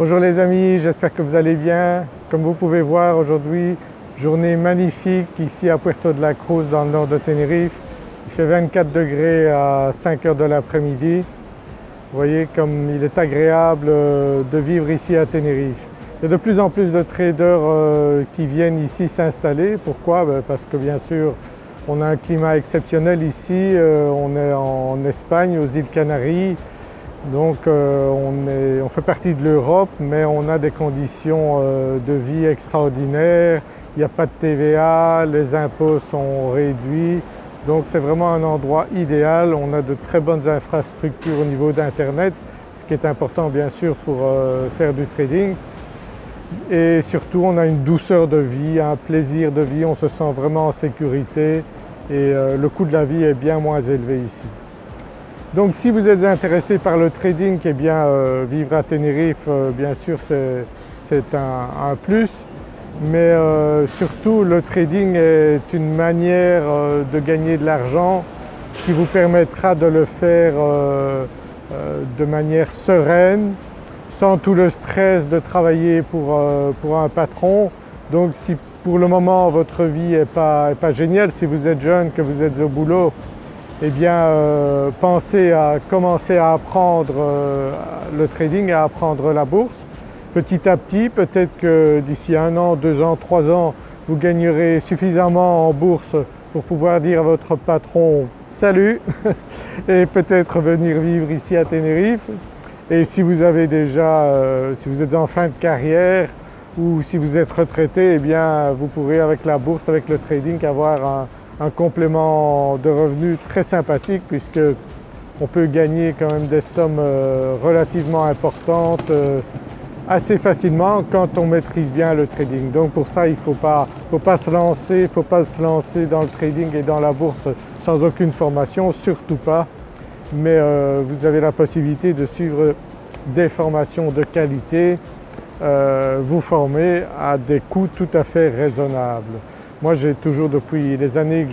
Bonjour les amis, j'espère que vous allez bien. Comme vous pouvez voir aujourd'hui, journée magnifique ici à Puerto de la Cruz dans le nord de Tenerife. Il fait 24 degrés à 5 heures de l'après-midi. Vous voyez comme il est agréable euh, de vivre ici à Tenerife. Il y a de plus en plus de traders euh, qui viennent ici s'installer. Pourquoi? Ben, Parce que bien sûr on a un climat exceptionnel ici, euh, on est en Espagne, aux îles Canaries, donc euh, on, fait partie de l'Europe mais on a des conditions euh, de vie extraordinaires, il n'y a pas de TVA, les impôts sont réduits, donc c'est vraiment un endroit idéal. On a de très bonnes infrastructures au niveau d'Internet, ce qui est important bien sûr pour euh, faire du trading. Et surtout on a une douceur de vie, un plaisir de vie, on se sent vraiment en sécurité et le coût de la vie est bien moins élevé ici. Donc si vous êtes intéressé par le trading, eh bien euh, vivre à Tenerife euh, bien sûr c'est un, plus mais euh, surtout le trading est une manière de gagner de l'argent qui vous permettra de le faire de manière sereine, sans tout le stress de travailler pour, un patron. Donc si pour le moment votre vie n'est pas géniale, si vous êtes jeune, que vous êtes au boulot, eh bien euh, pensez à commencer à apprendre euh, le trading, à apprendre la bourse. Petit à petit, peut-être que d'ici un an, deux ans, trois ans, vous gagnerez suffisamment en bourse pour pouvoir dire à votre patron « salut » et peut-être venir vivre ici à Tenerife. Et si vous avez déjà, euh, si vous êtes en fin de carrière ou si vous êtes retraité, eh bien vous pourrez avec la bourse, avec le trading avoir un, un complément de revenus très sympathique puisque on peut gagner quand même des sommes euh, relativement importantes euh, assez facilement quand on maîtrise bien le trading. Donc pour ça il ne faut pas, faut pas se lancer, faut pas se lancer dans le trading et dans la bourse sans aucune formation, surtout pas. Mais euh, vous avez la possibilité de suivre des formations de qualité, vous former à des coûts tout à fait raisonnables. Moi j'ai toujours depuis les années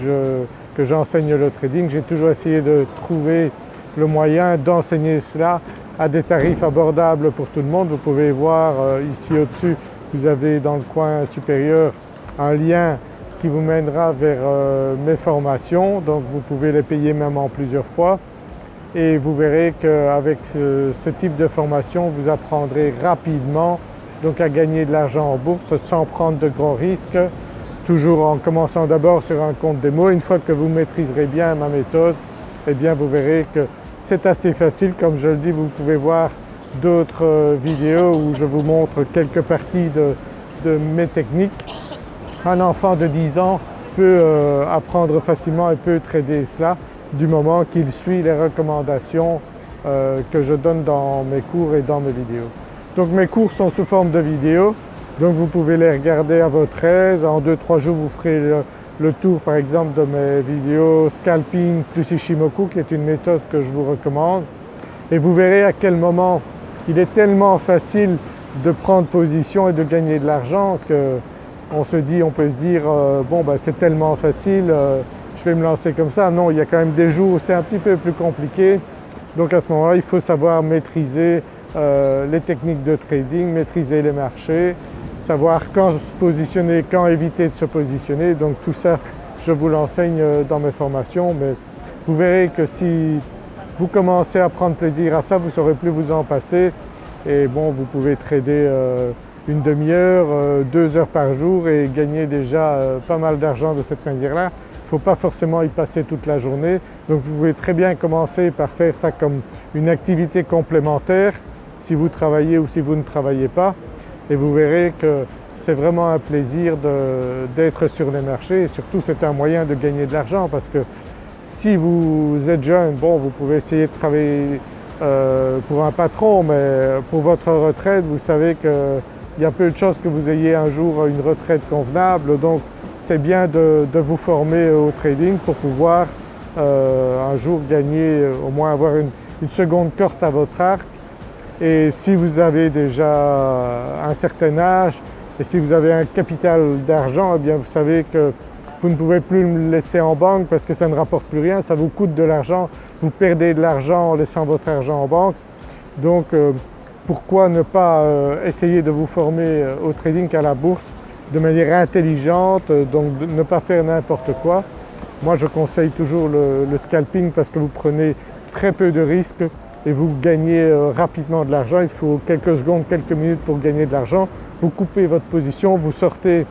que j'enseigne le trading, j'ai toujours essayé de trouver le moyen d'enseigner cela à des tarifs abordables pour tout le monde. Vous pouvez voir euh, ici au-dessus, vous avez dans le coin supérieur un lien qui vous mènera vers euh, mes formations, donc vous pouvez les payer même en plusieurs fois. Et vous verrez qu'avec ce, ce, type de formation vous apprendrez rapidement donc à gagner de l'argent en bourse sans prendre de grands risques toujours en commençant d'abord sur un compte démo. Une fois que vous maîtriserez bien ma méthode, eh bien vous verrez que c'est assez facile. Comme je le dis, vous pouvez voir d'autres euh, vidéos où je vous montre quelques parties de, mes techniques. Un enfant de 10 ans peut euh, apprendre facilement et peut trader cela du moment qu'il suit les recommandations euh, que je donne dans mes cours et dans mes vidéos. Donc mes cours sont sous forme de vidéos donc vous pouvez les regarder à votre aise. En 2-3 jours vous ferez le, tour par exemple de mes vidéos Scalping plus Ishimoku qui est une méthode que je vous recommande. Et vous verrez à quel moment il est tellement facile de prendre position et de gagner de l'argent qu'on se dit, on peut se dire euh, bon ben c'est tellement facile, euh, je vais me lancer comme ça. Non, il y a quand même des jours où c'est un petit peu plus compliqué. Donc à ce moment-là, il faut savoir maîtriser euh, les techniques de trading, maîtriser les marchés savoir quand se positionner, quand éviter de se positionner. Donc tout ça, je vous l'enseigne euh, dans mes formations, mais vous verrez que si vous commencez à prendre plaisir à ça, vous ne saurez plus vous en passer. Et bon, vous pouvez trader euh, une demi-heure, euh, deux heures par jour et gagner déjà pas mal d'argent de cette manière-là. Il ne faut pas forcément y passer toute la journée. Donc vous pouvez très bien commencer par faire ça comme une activité complémentaire si vous travaillez ou si vous ne travaillez pas et vous verrez que c'est vraiment un plaisir d'être sur les marchés. Et surtout c'est un moyen de gagner de l'argent parce que si vous êtes jeune, bon vous pouvez essayer de travailler euh, pour un patron mais pour votre retraite vous savez qu'il y a peu de chances que vous ayez un jour une retraite convenable. Donc c'est bien de, vous former au trading pour pouvoir euh, un jour gagner, au moins avoir une, seconde corde à votre arc et si vous avez déjà un certain âge et si vous avez un capital d'argent, eh bien vous savez que vous ne pouvez plus le laisser en banque parce que ça ne rapporte plus rien, ça vous coûte de l'argent, vous perdez de l'argent en laissant votre argent en banque. Donc euh, pourquoi ne pas essayer de vous former au trading à la bourse de manière intelligente, donc ne pas faire n'importe quoi? Moi je conseille toujours le, scalping parce que vous prenez très peu de risques et vous gagnez rapidement de l'argent. Il faut quelques secondes, quelques minutes pour gagner de l'argent. Vous coupez votre position, vous sortez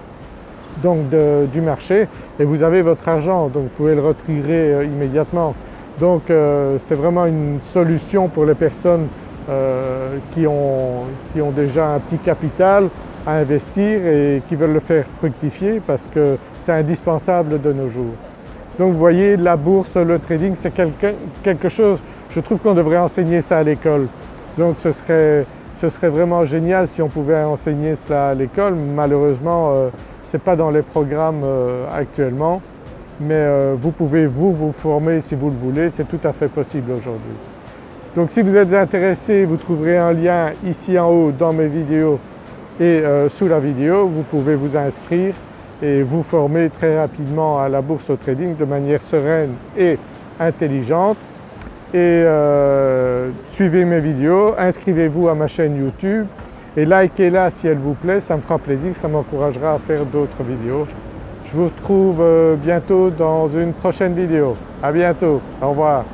donc du marché et vous avez votre argent donc vous pouvez le retirer euh, immédiatement. Donc euh, c'est vraiment une solution pour les personnes euh, qui, ont, déjà un petit capital à investir et qui veulent le faire fructifier parce que c'est indispensable de nos jours. Donc vous voyez la bourse, le trading c'est quelque, chose, je trouve qu'on devrait enseigner ça à l'école. Donc ce serait, vraiment génial si on pouvait enseigner cela à l'école. Malheureusement ce n'est pas dans les programmes euh, actuellement, mais euh, vous pouvez vous vous former si vous le voulez, c'est tout à fait possible aujourd'hui. Donc si vous êtes intéressé, vous trouverez un lien ici en haut dans mes vidéos et euh, sous la vidéo, vous pouvez vous inscrire et vous former très rapidement à la bourse au trading de manière sereine et intelligente. Et suivez mes vidéos, inscrivez-vous à ma chaîne YouTube et likez-la si elle vous plaît, ça me fera plaisir, ça m'encouragera à faire d'autres vidéos. Je vous retrouve euh, bientôt dans une prochaine vidéo. À bientôt, au revoir.